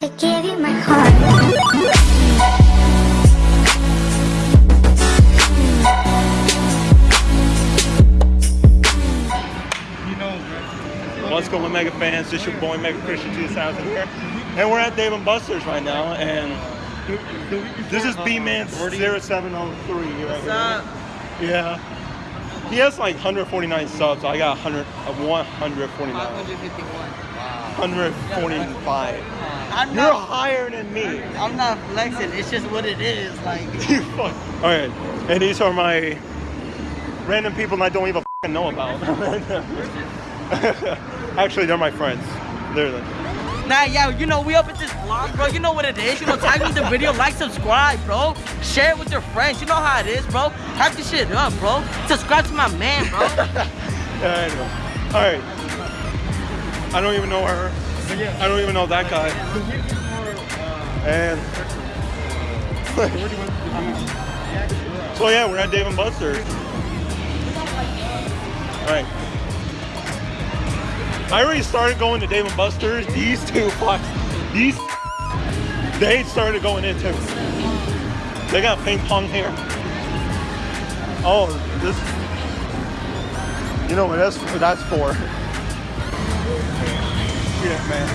I gave you my heart. What's going on, Mega fans? This your boy Mega Christian 2000 here, and we're at Dave and Buster's right now, and this is B-Man 0703 right here. Yeah. He has like 149 subs. I got 100, uh, 149, 145. I'm You're not, higher than me. I'm not flexing. It's just what it is. Like, You fuck. All right, and these are my random people I don't even know about. Actually, they're my friends. Literally. nah, yeah, you know, we up at this vlog, bro. You know what it is. You know, tag me the video, like, subscribe, bro. Share it with your friends. You know how it is, bro. Hype this shit up, bro. Subscribe to my man, bro. Yeah, I know. All right. I don't even know her. I don't even know that guy. And so yeah, we're at Dave and Buster's. All right. I already started going to Dave and Buster's. These two fucks, these they started going in too. They got ping pong here. Oh, this you know what that's that's for. Yeah, man.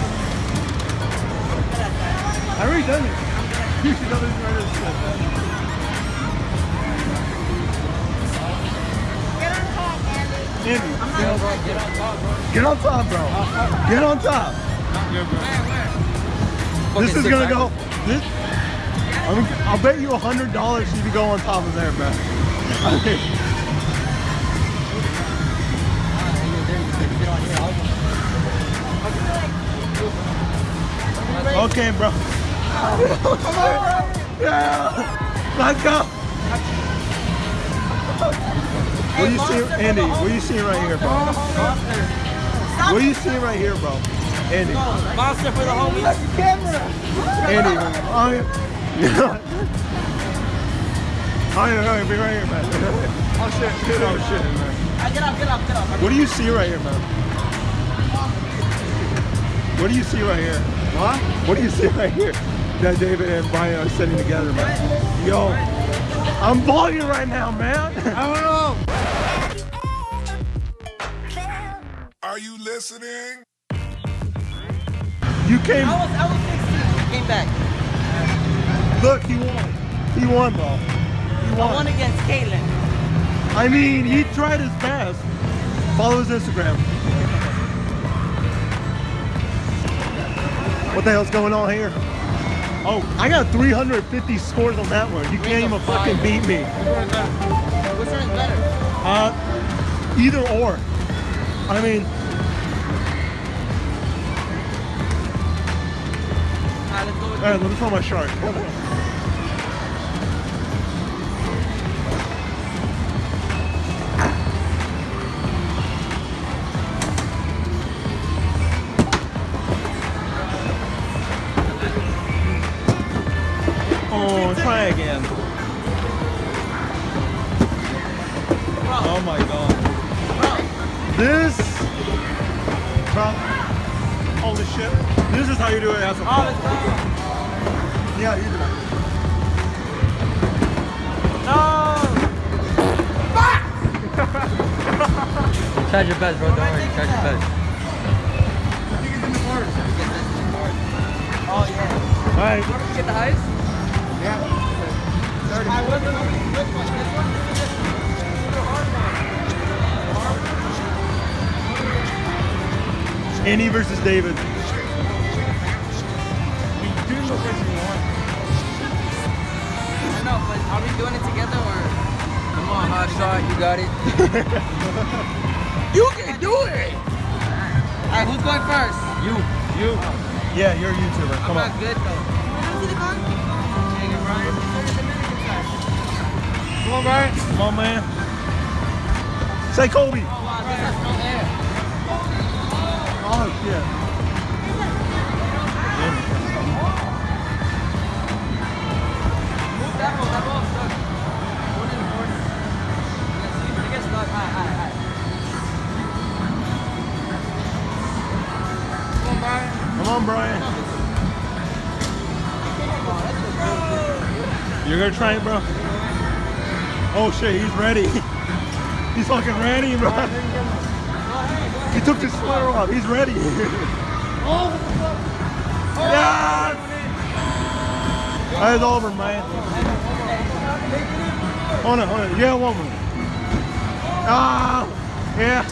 I already done it. You should know this right this shit, man. Andy, get on top, get on top, bro. Get on top, bro. Get on top. This is gonna go. This, I'm, I'll bet you a hundred dollars you can go on top of there, man. Okay, bro. Come on. Yeah. Let's go. What do you see, Andy? What do you see right here, bro? What do you see right here, bro? Andy. Monster for the homies. Andy. Oh, yeah. Oh, yeah. Oh, yeah, no, be right here, man. Oh, shit. Oh, shit, man. Get up, get up, get up. What do you see right here, man? What do you see right here? What? What do you see right here? That David and Brian are sitting together, man. Yo, I'm vlogging right now, man. I don't know. Are you listening? You came. I was, I was 16. Came back. Look, he won. He won, bro. He I won won. against Caitlyn. I mean, he tried his best. Follow his Instagram. What the hell's going on here? Oh, I got 350 scores on that one. You can't even fucking beat me. Which one is better? Uh, either or. I mean, Alright, let's go all right, let me throw my shark. Oh, try again. Oh my god. This, bro, holy shit. This is how you do it as a Oh. Yeah, you do it. No! Charge your best, bro. Don't worry. Charge your best. Oh, yeah. All right. Get the ice? Alright, which one? Which one? This one? This one? The hard one. Versus David. I know, but are we doing it together or? Come on, hot shot. You got it. You can do it! Alright, who's going first? You. You. Oh. Yeah, you're a YouTuber. I'm Come not on. good though. Come on, Brian. Come on, man. Say Kobe. Oh wow, air. Oh, shit. Move that one, You're gonna try it, bro? Oh shit, he's ready. he's fucking ready, bro. He took his sweater off. He's ready. oh! Yes! That's over, man. Hold on, hold on. Yeah, one more. Ah! Yeah.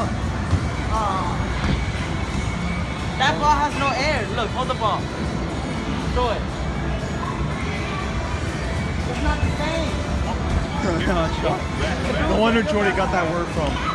That ball has no air. Look, hold the ball. Throw it. It's not the same. no wonder Jordy got that word from.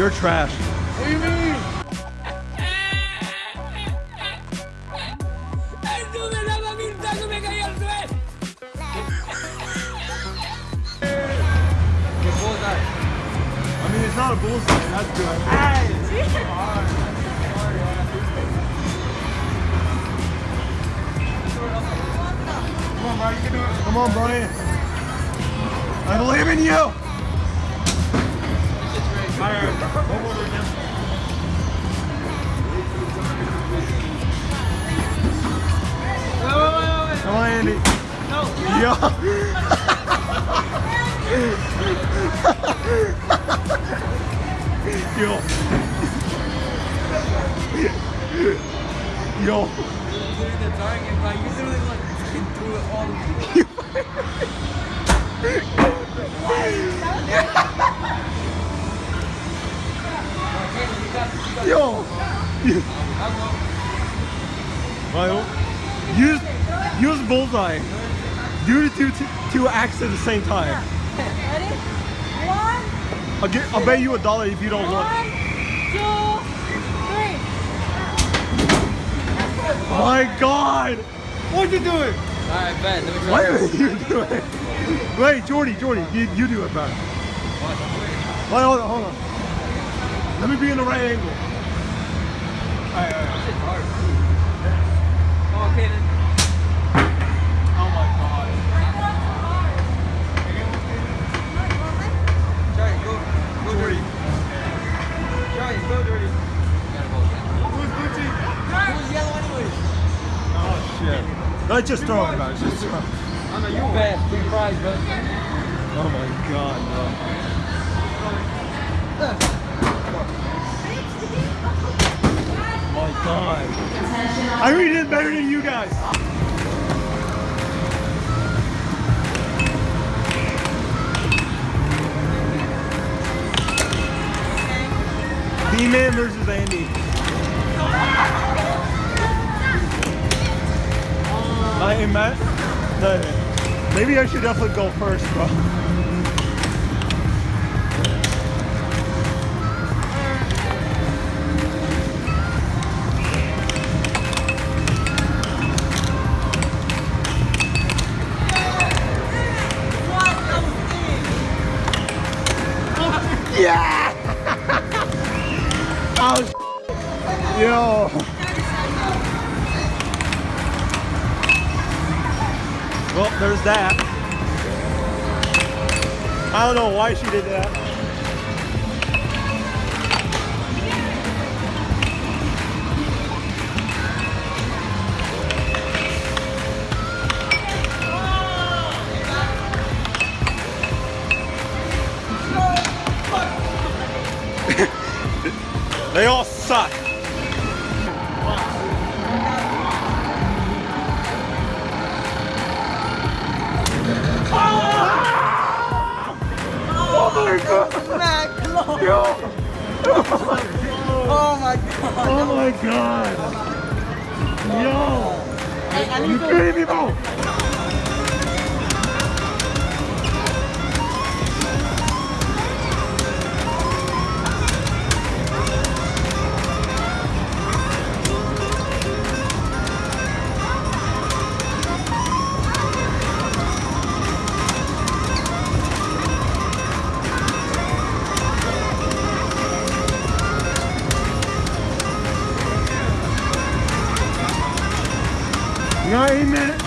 You're trash. Get bullseye. I mean, it's not a bullseye. That's good. Come on, Brian. You do. Come on, Brian. I believe in you. Come on, Andy. Yo. Yo. Yo. Doing the target, but you literally like hit through it all the way. Yo. Well, use use bullseye. Do the two two acts at the same time. Ready? One, I'll, get, I'll bet you a dollar if you don't one, look. two, three. My God! What you doing? Alright, bet. Let me try. What are you doing? Wait, Jordy, Jordy, you, you do it better. Wait, hold on, hold on. Let me be in the right angle. Oh. Oh my God. Oh. Let's just throw it, guys. Just throw know you bet. Free prize, bro. Oh my God, bro. My I already did better than you guys. D-Man versus Andy. I am Matt. Maybe I should definitely go first, bro. Well, there's that. I don't know why she did that. They all suck. Yo! Oh my god. Oh my god! Yo! Hey, I You kidding me, bro?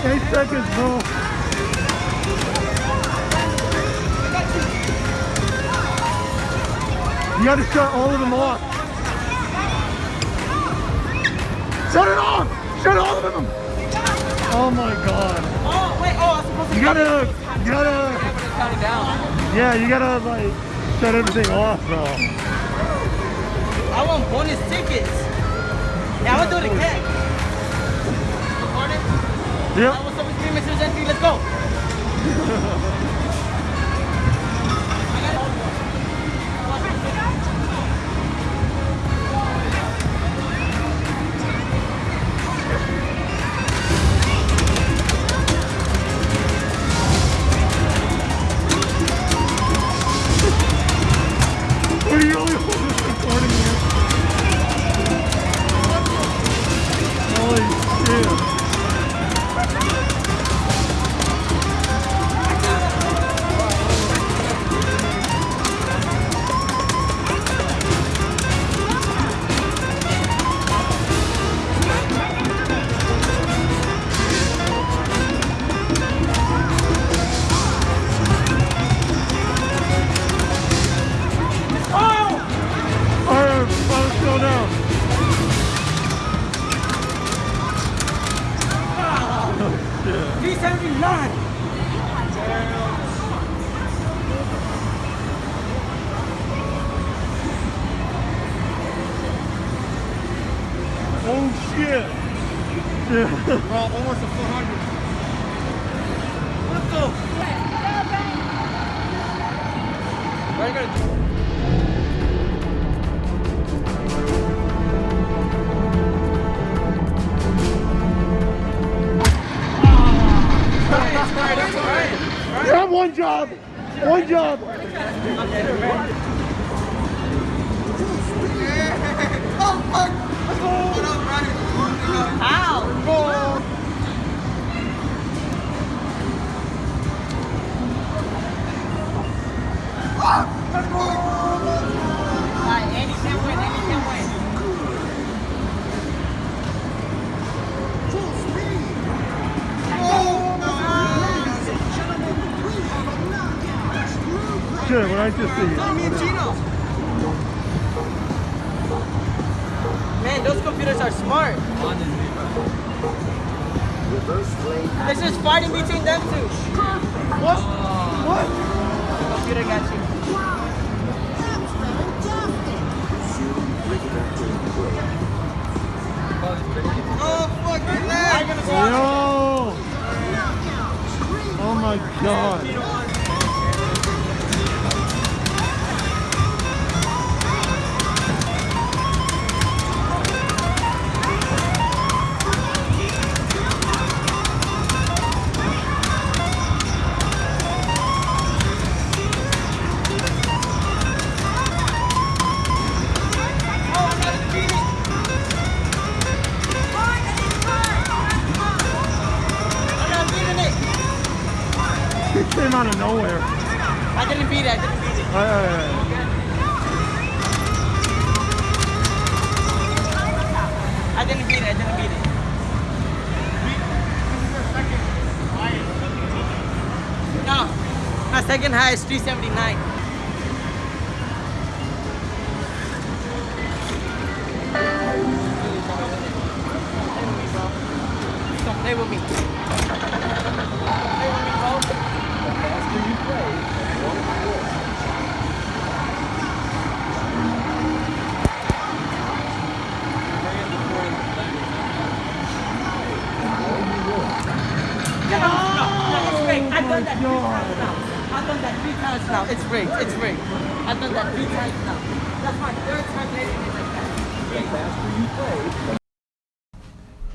Eight seconds, bro. You gotta shut all of them off. Shut it off! Shut all of them! Oh my god. Oh, wait. Oh, I'm supposed to. You gotta, you gotta, Count it down. yeah, you gotta like shut everything off, bro. I want bonus tickets. Yeah, I'm gonna do it again. Recording? Yep. I want some screaming to the entry. Let's go. job. One job. How? Shit, what I just see. Man, those computers are smart. This is fighting between them two. What? What? Computer got you. Oh, I'm gonna go. Yo! Oh my god. Second highest 379.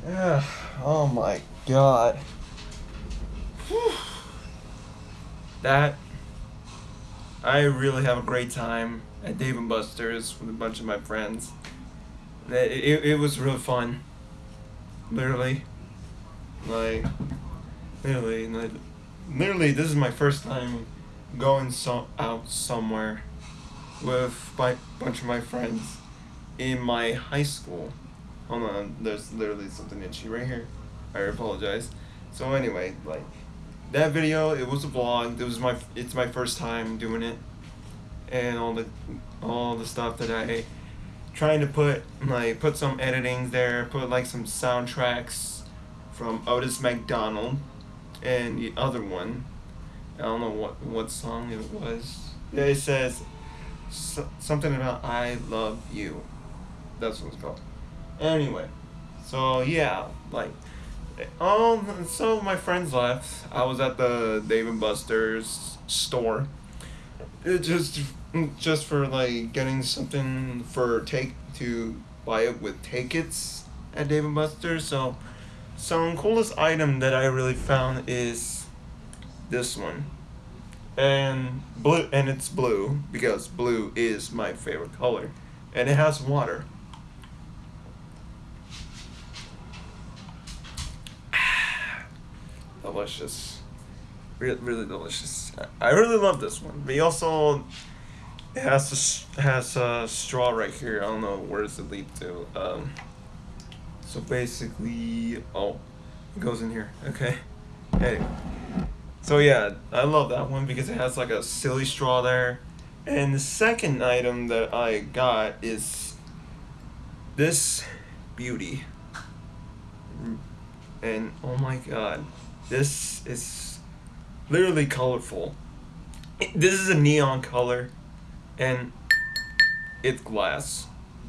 Yeah. Oh my god. Whew. That I really have a great time at Dave and Buster's with a bunch of my friends. It, it, it was really fun. Literally. Like literally like, literally this is my first time going so out somewhere with a bunch of my friends in my high school. Hold on, there's literally something itchy right here. I apologize. So anyway, like that video, it was a vlog. It was my it's my first time doing it, and all the all the stuff that I trying to put like put some editing there, put like some soundtracks from Otis McDonald, and the other one. I don't know what what song it was. Yeah, it says so, something about I love you. That's what it's called. Anyway, so yeah, like, all so my friends left. I was at the Dave and Buster's store. It just just for like getting something for take to buy it with tickets at Dave and Buster's. So, some coolest item that I really found is this one, and blue, and it's blue because blue is my favorite color, and it has water. Delicious. Really, really delicious. I really love this one. But he also has a, has a straw right here. I don't know where does it lead to. Um, so basically, oh, it goes in here. Okay. Hey. So yeah, I love that one because it has like a silly straw there. And the second item that I got is this beauty. And oh my god. This is literally colorful. This is a neon color, and it's glass.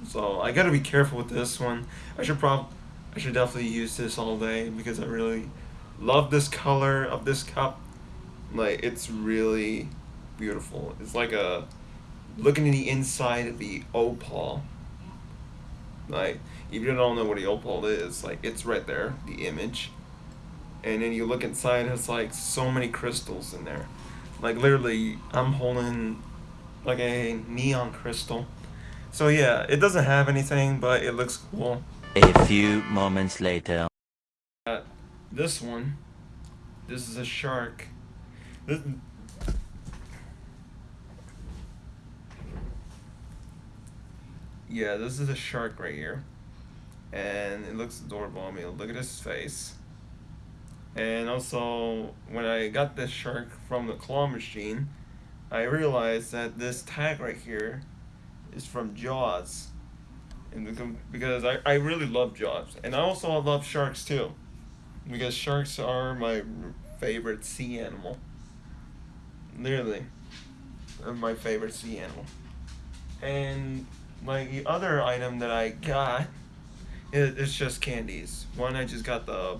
So I gotta be careful with this one. I should prob, I should definitely use this all day because I really love this color of this cup. Like it's really beautiful. It's like a looking in the inside of the opal. Like if you don't know what the opal is, like it's right there, the image and then you look inside it's like so many crystals in there. Like literally i'm holding like a neon crystal. So yeah it doesn't have anything but it looks cool. A few moments later. Uh, this one this is a shark. This, yeah this is a shark right here. And it looks adorable I mean look at his face and also, when I got this shark from the claw machine, I realized that this tag right here is from Jaws. And because I, I really love Jaws. And I also love sharks too. Because sharks are my favorite sea animal. Literally. My favorite sea animal. And the other item that I got, it, it's just candies. One, I just got the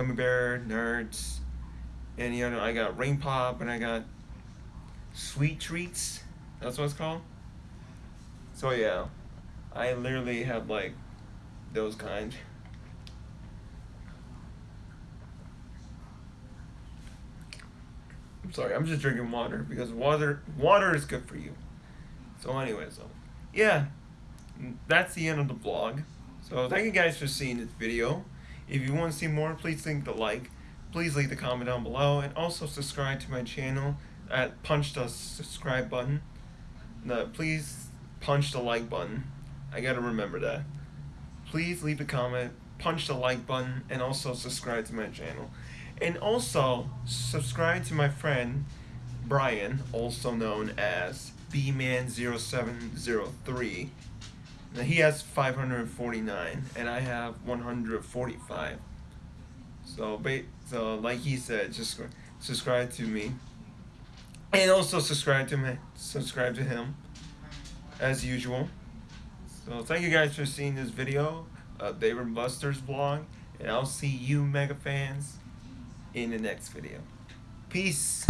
Gummy Bear, Nerds, and you know I got Ring Pop and I got Sweet Treats. That's what it's called. So yeah, I literally have like those kind. I'm sorry, I'm just drinking water because water water is good for you. So anyway, so yeah, that's the end of the vlog. So thank you guys for seeing this video. If you want to see more, please leave the like. Please leave the comment down below and also subscribe to my channel at punch the subscribe button. No, please punch the like button. I gotta remember that. Please leave a comment, punch the like button, and also subscribe to my channel. And also, subscribe to my friend, Brian, also known as Bman0703. He has 549 and I have 145. So, so like he said, just subscribe to me. And also subscribe to me, subscribe to him as usual. So thank you guys for seeing this video uh, of Dave and Buster's vlog. And I'll see you mega fans in the next video. Peace.